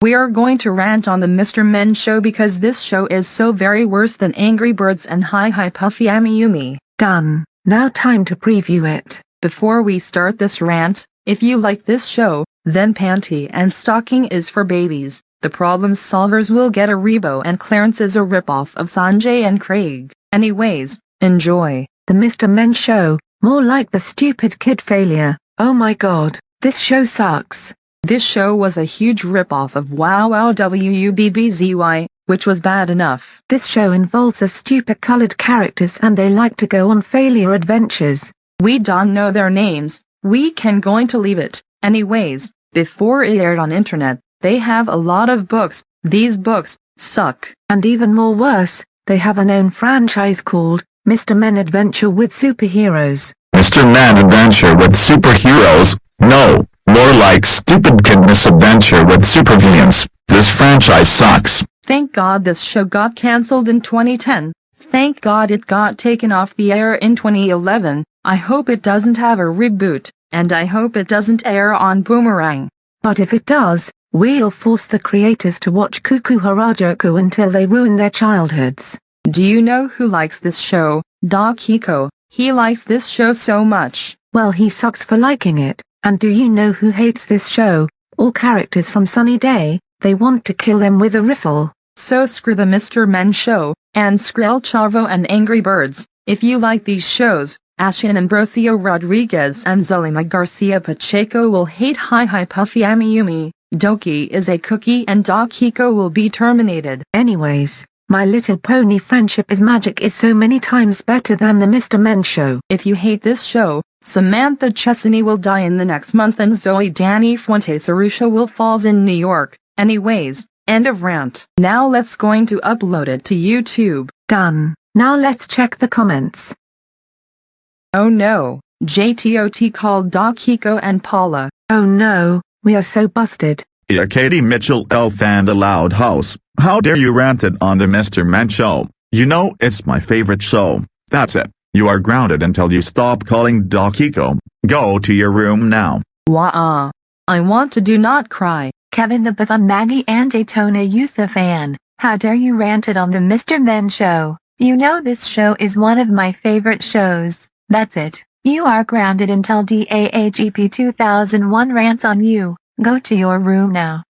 We are going to rant on the Mr. Men show because this show is so very worse than Angry Birds and Hi Hi Puffy Amiyumi. Done. Now time to preview it. Before we start this rant, if you like this show, then Panty and Stocking is for babies. The Problem Solverz will get a Rebo and Clarence is a ripoff of Sanjay and Craig. Anyways, enjoy. The Mr. Men show, more like the stupid kid failure. Oh my god, this show sucks. This show was a huge ripoff of Wow Wow WUBBZY, which was bad enough. This show involves a stupid colored characters and they like to go on failure adventures. We don't know their names, we can going to leave it. Anyways, before it aired on internet, they have a lot of books, these books, suck. And even more worse, they have an own franchise called, Mr. Men Adventure with Superheroes. Mr. Men Adventure with Superheroes? No, more like Stupid Kid Misadventure with Supervillains. This franchise sucks. Thank God this show got cancelled in 2010. Thank God it got taken off the air in 2011. I hope it doesn't have a reboot, and I hope it doesn't air on Boomerang. But if it does, we'll force the creators to watch Kuu Kuu Harajuku until they ruin their childhoods. Do you know who likes this show? Doc Hiko. He likes this show so much. Well he sucks for liking it. And do you know who hates this show? All characters from Sunny Day, they want to kill them with a riffle. So screw the Mr. Men show, and Skrill Chavo and Angry Birds. If you like these shows, Ashin Ambrosio Rodriguez and Zolima Garcia Pacheco will hate Hi Hi Puffy Amiyumi. Doki is a cookie and Doc Hiko will be terminated. Anyways, My Little Pony Friendship is Magic is so many times better than the Mr. Men show. If you hate this show, Samantha Chesney will die in the next month and Zoe Danny Fuentes Arusha will falls in New York. Anyways, end of rant. Now let's going to upload it to YouTube. Done. Now let's check the comments. Oh no, JTOT called Doc Hiko and Paula. Oh no, we are so busted. Yeah, Katie Mitchell Elf and the Loud House. How dare you rant it on the Mr. Men show? You know it's my favorite show. That's it. You are grounded until you stop calling Doc Hiko. Go to your room now. Wah I want to do not cry. Kevin the Bathon Maggie and Daytona Yusufan, how dare you ranted on the Mr. Men show. You know this show is one of my favorite shows. That's it. You are grounded until DAAGP 2001 rants on you. Go to your room now.